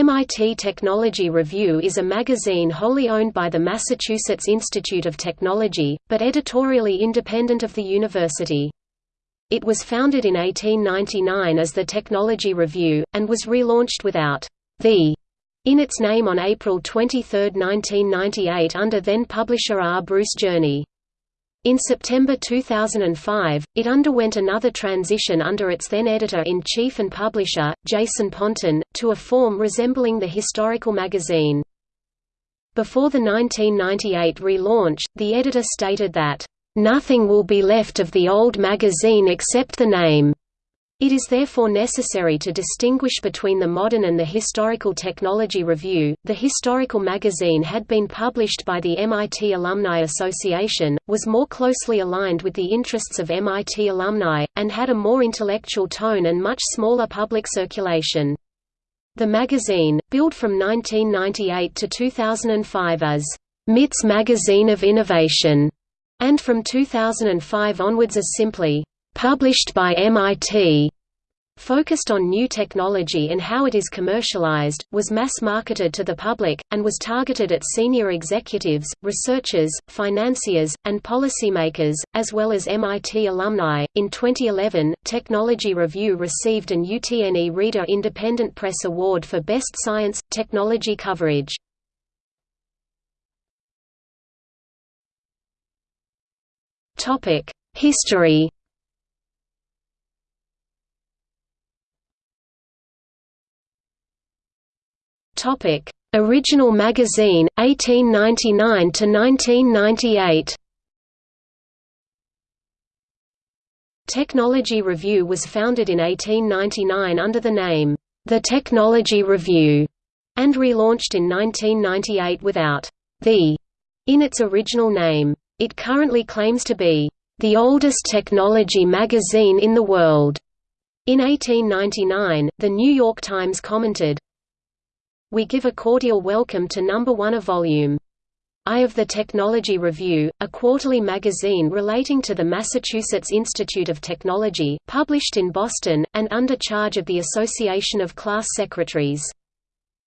MIT Technology Review is a magazine wholly owned by the Massachusetts Institute of Technology, but editorially independent of the university. It was founded in 1899 as the Technology Review, and was relaunched without the in its name on April 23, 1998 under then-publisher R. Bruce Journey. In September 2005, it underwent another transition under its then editor-in-chief and publisher, Jason Pontin, to a form resembling the historical magazine. Before the 1998 relaunch, the editor stated that, "...nothing will be left of the old magazine except the name." It is therefore necessary to distinguish between the modern and the historical technology review. The historical magazine had been published by the MIT Alumni Association, was more closely aligned with the interests of MIT alumni, and had a more intellectual tone and much smaller public circulation. The magazine, billed from 1998 to 2005 as MIT's Magazine of Innovation, and from 2005 onwards as simply published by MIT, focused on new technology and how it is commercialized, was mass-marketed to the public, and was targeted at senior executives, researchers, financiers, and policymakers, as well as MIT alumni. In 2011, Technology Review received an UTNE Reader Independent Press Award for Best Science Technology coverage. History Topic: Original magazine 1899 to 1998. Technology Review was founded in 1899 under the name The Technology Review and relaunched in 1998 without the in its original name. It currently claims to be the oldest technology magazine in the world. In 1899, The New York Times commented, we give a cordial welcome to number 1 a volume. I of the Technology Review, a quarterly magazine relating to the Massachusetts Institute of Technology, published in Boston, and under charge of the Association of Class Secretaries.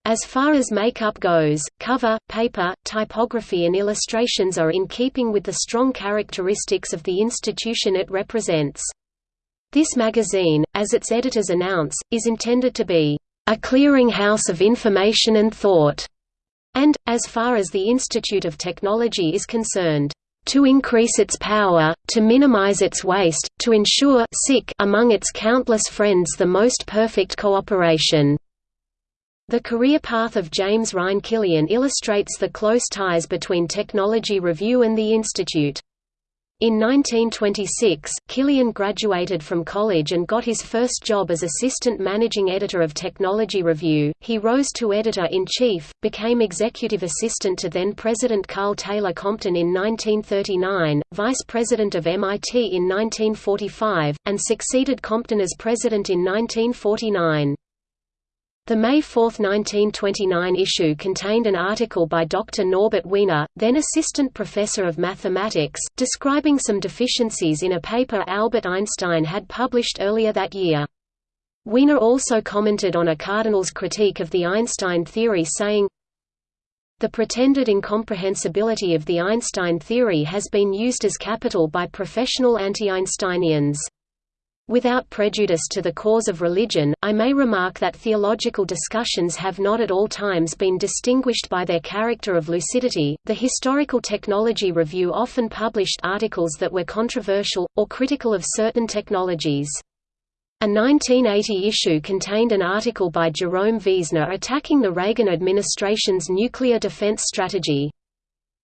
As far as makeup goes, cover, paper, typography and illustrations are in keeping with the strong characteristics of the institution it represents. This magazine, as its editors announce, is intended to be a clearinghouse of information and thought, and, as far as the Institute of Technology is concerned, to increase its power, to minimize its waste, to ensure among its countless friends the most perfect cooperation. The career path of James Rhyne Killian illustrates the close ties between Technology Review and the Institute. In 1926, Killian graduated from college and got his first job as assistant managing editor of Technology Review. He rose to editor-in-chief, became executive assistant to then-President Karl Taylor Compton in 1939, vice president of MIT in 1945, and succeeded Compton as president in 1949. The May 4, 1929 issue contained an article by Dr. Norbert Wiener, then assistant professor of mathematics, describing some deficiencies in a paper Albert Einstein had published earlier that year. Wiener also commented on a cardinal's critique of the Einstein theory saying, The pretended incomprehensibility of the Einstein theory has been used as capital by professional anti-Einsteinians. Without prejudice to the cause of religion, I may remark that theological discussions have not at all times been distinguished by their character of lucidity. The Historical Technology Review often published articles that were controversial, or critical of certain technologies. A 1980 issue contained an article by Jerome Wiesner attacking the Reagan administration's nuclear defense strategy.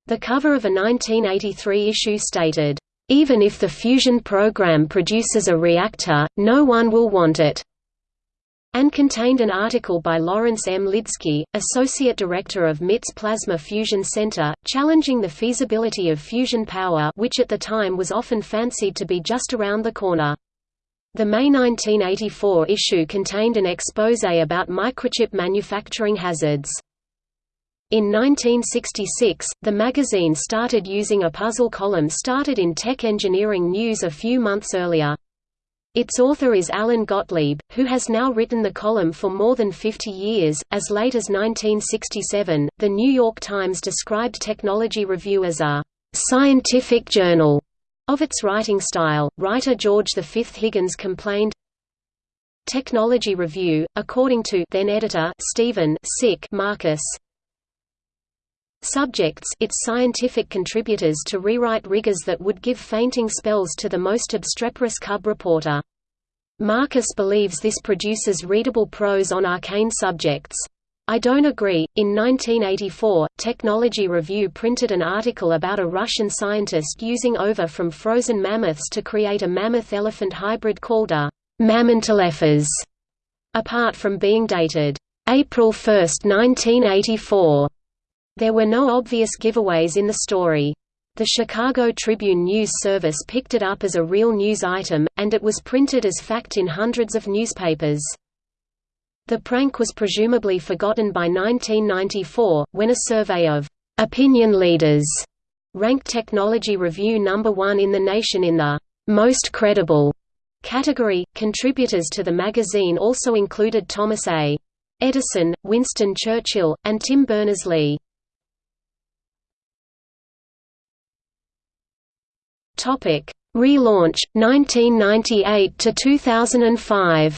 The cover of a 1983 issue stated, even if the fusion program produces a reactor, no one will want it and contained an article by Lawrence M. Lidsky, Associate Director of MIT's Plasma Fusion Center, challenging the feasibility of fusion power which at the time was often fancied to be just around the corner. The May 1984 issue contained an expose about microchip manufacturing hazards. In 1966, the magazine started using a puzzle column started in Tech Engineering News a few months earlier. Its author is Allan Gottlieb, who has now written the column for more than 50 years. As late as 1967, The New York Times described Technology Review as a scientific journal of its writing style. Writer George V. Higgins complained Technology Review, according to then editor Stephen Sick Marcus, Subjects its scientific contributors to rewrite rigors that would give fainting spells to the most obstreperous cub reporter. Marcus believes this produces readable prose on arcane subjects. I don't agree. In 1984, Technology Review printed an article about a Russian scientist using ova from frozen mammoths to create a mammoth-elephant hybrid called a Mammontelephas, apart from being dated April 1, 1984. There were no obvious giveaways in the story. The Chicago Tribune News Service picked it up as a real news item, and it was printed as fact in hundreds of newspapers. The prank was presumably forgotten by 1994, when a survey of opinion leaders ranked Technology Review number one in the nation in the most credible category. Contributors to the magazine also included Thomas A. Edison, Winston Churchill, and Tim Berners-Lee. Topic: Relaunch 1998 to 2005.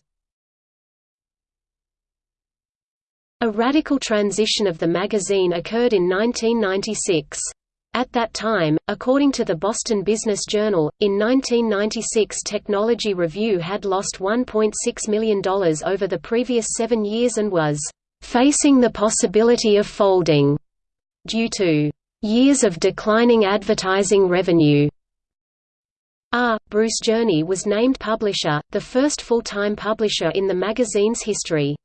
A radical transition of the magazine occurred in 1996. At that time, according to the Boston Business Journal, in 1996 Technology Review had lost $1.6 million over the previous seven years and was facing the possibility of folding due to years of declining advertising revenue. R. Bruce Journey was named publisher, the first full-time publisher in the magazine's history.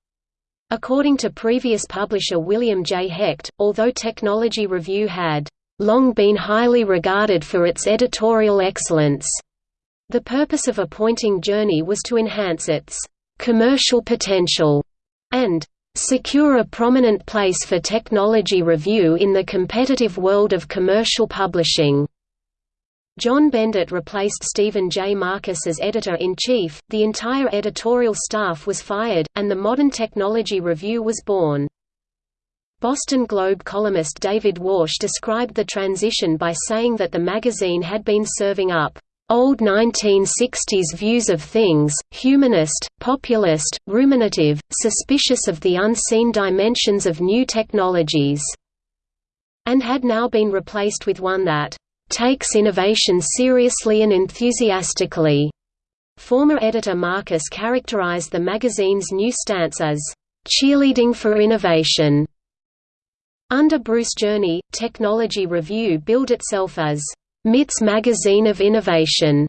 According to previous publisher William J. Hecht, although Technology Review had long been highly regarded for its editorial excellence, the purpose of appointing Journey was to enhance its commercial potential and secure a prominent place for Technology Review in the competitive world of commercial publishing. John Benditt replaced Stephen J. Marcus as editor-in-chief, the entire editorial staff was fired, and the Modern Technology Review was born. Boston Globe columnist David Warsh described the transition by saying that the magazine had been serving up old 1960s views of things, humanist, populist, ruminative, suspicious of the unseen dimensions of new technologies, and had now been replaced with one that takes innovation seriously and enthusiastically. Former editor Marcus characterized the magazine's new stance as cheerleading for innovation. Under Bruce Journey, Technology Review billed itself as MIT's magazine of innovation.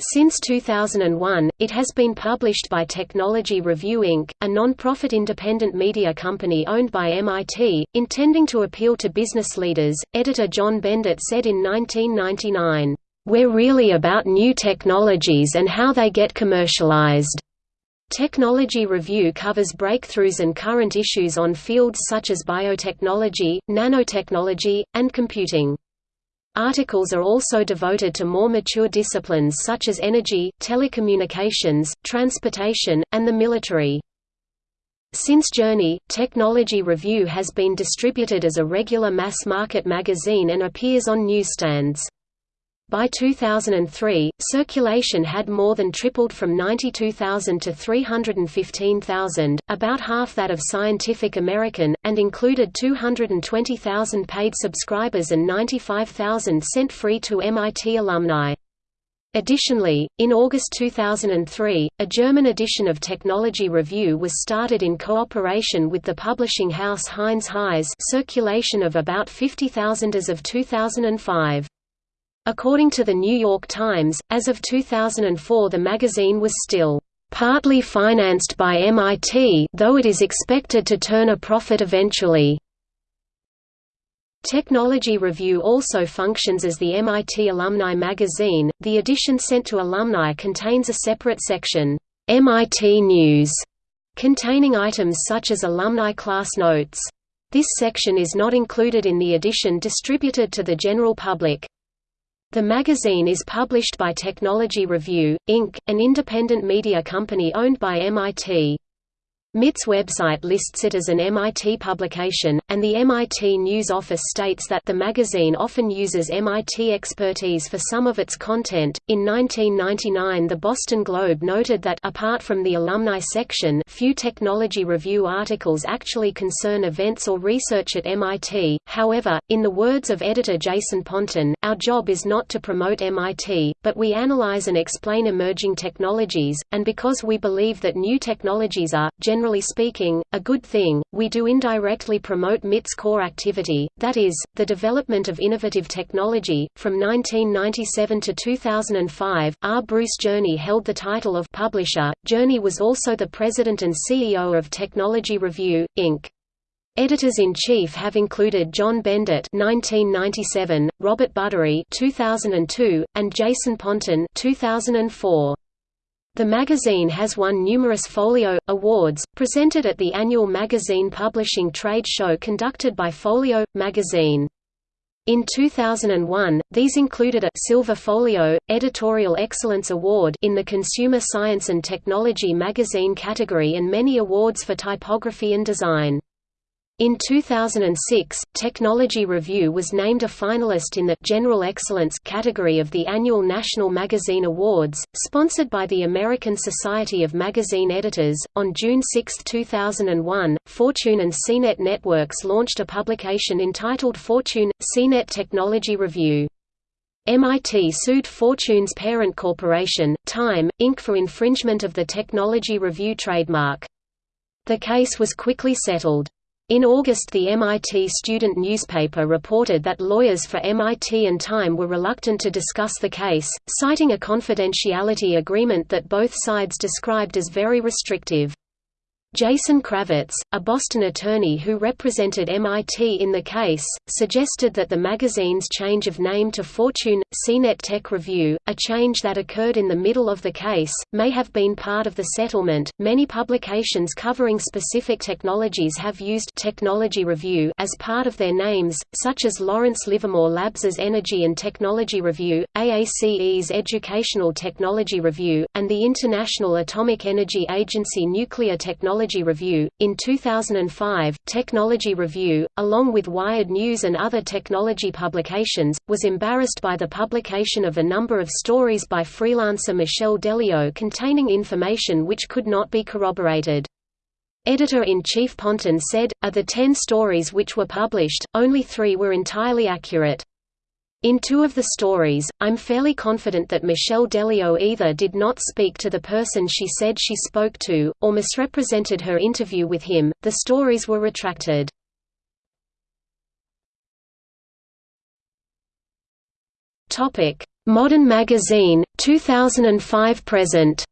Since 2001, it has been published by Technology Review Inc., a non-profit independent media company owned by MIT, intending to appeal to business leaders. Editor John Benditt said in 1999, "We're really about new technologies and how they get commercialized." Technology Review covers breakthroughs and current issues on fields such as biotechnology, nanotechnology, and computing. Articles are also devoted to more mature disciplines such as energy, telecommunications, transportation, and the military. Since Journey, Technology Review has been distributed as a regular mass-market magazine and appears on newsstands. By 2003, circulation had more than tripled from 92,000 to 315,000, about half that of Scientific American, and included 220,000 paid subscribers and 95,000 sent free to MIT alumni. Additionally, in August 2003, a German edition of Technology Review was started in cooperation with the publishing house Heinz Heise circulation of about 50,000 as of 2005. According to the New York Times, as of 2004 the magazine was still partly financed by MIT though it is expected to turn a profit eventually. Technology Review also functions as the MIT Alumni Magazine. The edition sent to alumni contains a separate section, MIT News, containing items such as alumni class notes. This section is not included in the edition distributed to the general public. The magazine is published by Technology Review, Inc., an independent media company owned by MIT. MIT's website lists it as an MIT publication, and the MIT News Office states that the magazine often uses MIT expertise for some of its content. In 1999, the Boston Globe noted that apart from the alumni section, few technology review articles actually concern events or research at MIT. However, in the words of editor Jason Pontin, our job is not to promote MIT, but we analyze and explain emerging technologies, and because we believe that new technologies are speaking, a good thing, we do indirectly promote MIT's core activity, that is, the development of innovative technology. From 1997 to 2005, R. Bruce Journey held the title of publisher. Journey was also the president and CEO of Technology Review, Inc. Editors-in-chief have included John Benditt (1997), Robert Buderi (2002), and Jason Pontin (2004). The magazine has won numerous Folio awards, presented at the annual magazine publishing trade show conducted by Folio magazine. In 2001, these included a Silver Folio Editorial Excellence Award in the Consumer Science and Technology magazine category and many awards for typography and design. In 2006, Technology Review was named a finalist in the General Excellence category of the annual National Magazine Awards, sponsored by the American Society of Magazine Editors. On June 6, 2001, Fortune and CNET Networks launched a publication entitled Fortune CNET Technology Review. MIT sued Fortune's parent corporation, Time, Inc. for infringement of the Technology Review trademark. The case was quickly settled. In August the MIT student newspaper reported that lawyers for MIT and Time were reluctant to discuss the case, citing a confidentiality agreement that both sides described as very restrictive. Jason Kravitz, a Boston attorney who represented MIT in the case, suggested that the magazine's change of name to Fortune, CNET Tech Review, a change that occurred in the middle of the case, may have been part of the settlement. Many publications covering specific technologies have used Technology Review as part of their names, such as Lawrence Livermore Labs' Energy and Technology Review, AACE's Educational Technology Review, and the International Atomic Energy Agency Nuclear Technology Technology Review. In 2005, Technology Review, along with Wired News and other technology publications, was embarrassed by the publication of a number of stories by freelancer Michelle Delio containing information which could not be corroborated. Editor-in-Chief Pontin said, of the ten stories which were published, only three were entirely accurate. In two of the stories, I'm fairly confident that Michelle Delio either did not speak to the person she said she spoke to, or misrepresented her interview with him. The stories were retracted. Topic: Modern Magazine, 2005 present.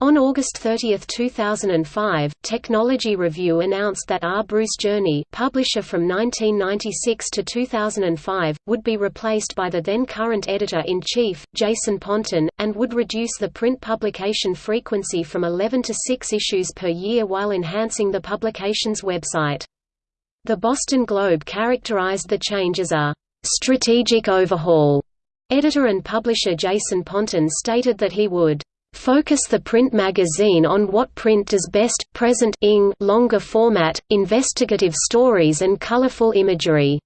On August 30, 2005, Technology Review announced that R. Bruce Journey publisher from 1996 to 2005, would be replaced by the then current editor-in-chief, Jason Pontin, and would reduce the print publication frequency from 11 to 6 issues per year while enhancing the publication's website. The Boston Globe characterized the change as a «strategic overhaul». Editor and publisher Jason Pontin stated that he would Focus the print magazine on what print does best, present ing longer format, investigative stories and colorful imagery.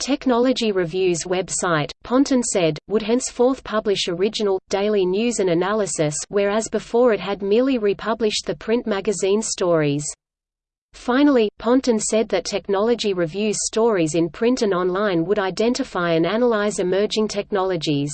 Technology Review's website, Pontin said, would henceforth publish original, daily news and analysis whereas before it had merely republished the print magazine stories. Finally, Pontin said that Technology Review's stories in print and online would identify and analyze emerging technologies.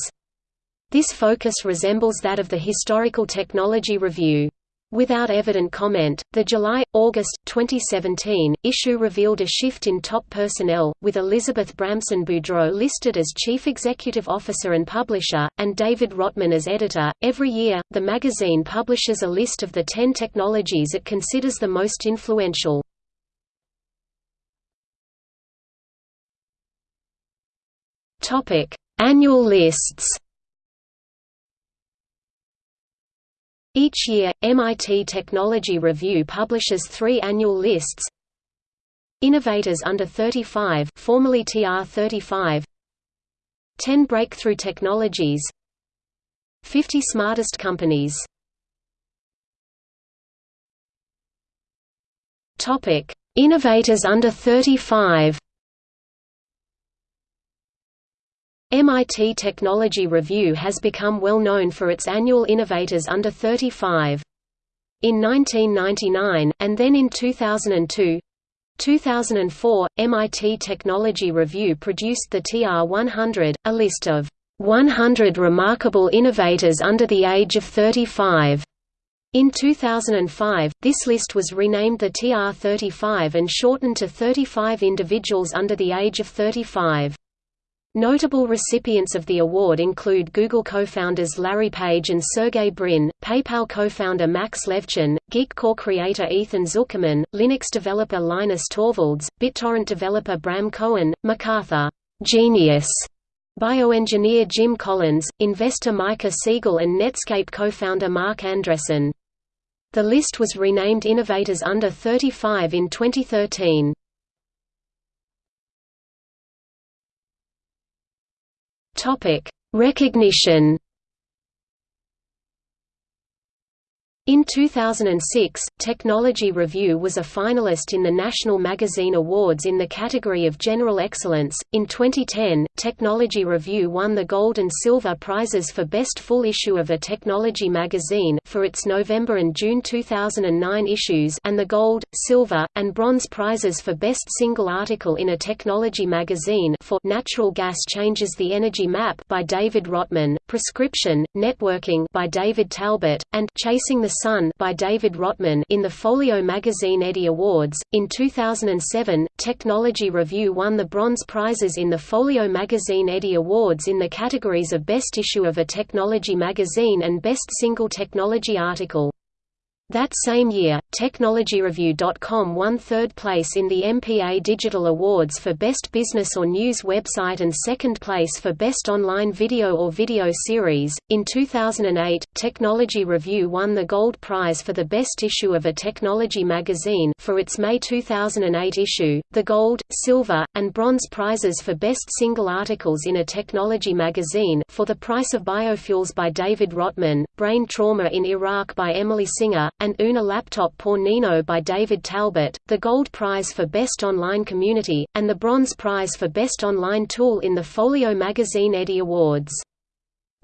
This focus resembles that of the Historical Technology Review. Without evident comment, the July-August 2017 issue revealed a shift in top personnel, with Elizabeth Bramson Boudreau listed as chief executive officer and publisher, and David Rotman as editor. Every year, the magazine publishes a list of the 10 technologies it considers the most influential. Annual lists. Each year, MIT Technology Review publishes three annual lists. Innovators Under 35 formerly TR35 10 Breakthrough Technologies. 50 Smartest Companies. Topic: Innovators under 35. MIT Technology Review has become well known for its annual Innovators under 35. In 1999, and then in 2002, 2004, MIT Technology Review produced the TR100, a list of 100 remarkable innovators under the age of 35. In 2005, this list was renamed the TR35 and shortened to 35 individuals under the age of 35. Notable recipients of the award include Google co-founders Larry Page and Sergey Brin, PayPal co-founder Max Levchin, Geekcorps creator Ethan Zuckerman, Linux developer Linus Torvalds, BitTorrent developer Bram Cohen, MacArthur Genius bioengineer Jim Collins, investor Micah Siegel and Netscape co-founder Marc Andreessen. The list was renamed Innovators Under 35 in 2013. Topic: Recognition In 2006, Technology Review was a finalist in the National Magazine Awards in the category of General Excellence. In 2010, Technology Review won the Gold and Silver prizes for Best Full Issue of a Technology Magazine for its November and June 2009 issues and the Gold, Silver, and Bronze prizes for Best Single Article in a Technology Magazine for Natural Gas Changes the Energy Map by David Rotman, Prescription, Networking by David Talbot, and Chasing the Sun by David Rotman in the Folio magazine Eddie Awards. In 2007, Technology Review won the bronze prizes in the Folio magazine Eddie Awards in the categories of Best Issue of a Technology Magazine and Best Single Technology Article. That same year, TechnologyReview.com won third place in the MPA Digital Awards for Best Business or News Website and second place for Best Online Video or Video Series. In 2008, Technology Review won the Gold Prize for the Best Issue of a Technology Magazine for its May 2008 issue, the Gold, Silver, and Bronze prizes for Best Single Articles in a Technology Magazine for The Price of Biofuels by David Rotman, Brain Trauma in Iraq by Emily Singer, and Una Laptop Por Nino by David Talbot, the Gold Prize for Best Online Community, and the Bronze Prize for Best Online Tool in the Folio Magazine Eddie Awards.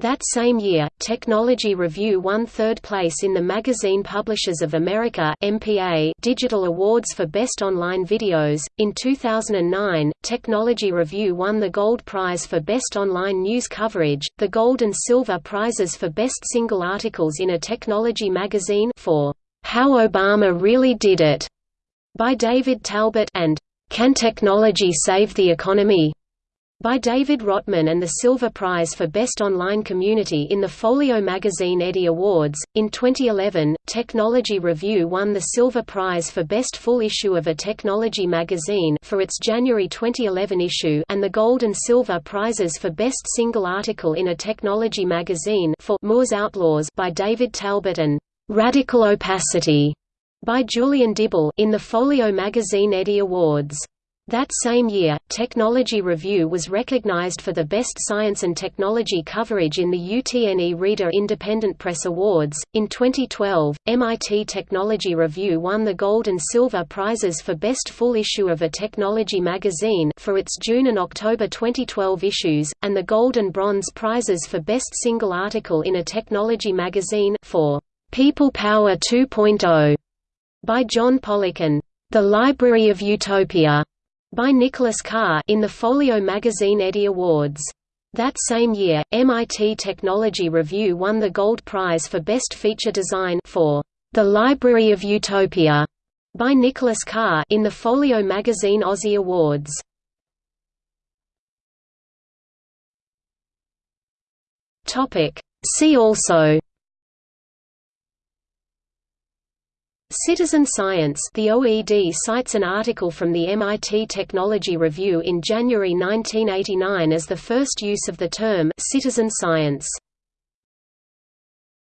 That same year, Technology Review won third place in the Magazine Publishers of America (MPA) Digital Awards for Best Online Videos. In 2009, Technology Review won the Gold Prize for Best Online News Coverage, the Gold and Silver Prizes for Best Single Articles in a Technology Magazine for How Obama Really Did It by David Talbot and Can Technology Save the Economy? By David Rotman and the Silver Prize for Best Online Community in the Folio magazine Eddie Awards. In 2011, Technology Review won the Silver Prize for Best Full Issue of a Technology Magazine for its January 2011 issue and the Gold and Silver Prizes for Best Single Article in a Technology Magazine for Moore's Outlaws by David Talbot and Radical Opacity by Julian Dibbell in the Folio magazine Eddie Awards. That same year, Technology Review was recognized for the Best Science and Technology coverage in the UTNE Reader Independent Press Awards. In 2012, MIT Technology Review won the Gold and Silver prizes for Best Full Issue of a Technology Magazine for its June and October 2012 issues, and the Gold and Bronze prizes for Best Single Article in a Technology Magazine for People Power 2.0 by John Pollock and The Library of Utopia by Nicholas Carr in the Folio magazine Eddie Awards. That same year, MIT Technology Review won the Gold Prize for Best Feature Design for The Library of Utopia by Nicholas Carr in the Folio magazine Ozzie Awards. Topic See also Citizen Science The OED cites an article from the MIT Technology Review in January 1989 as the first use of the term «citizen science».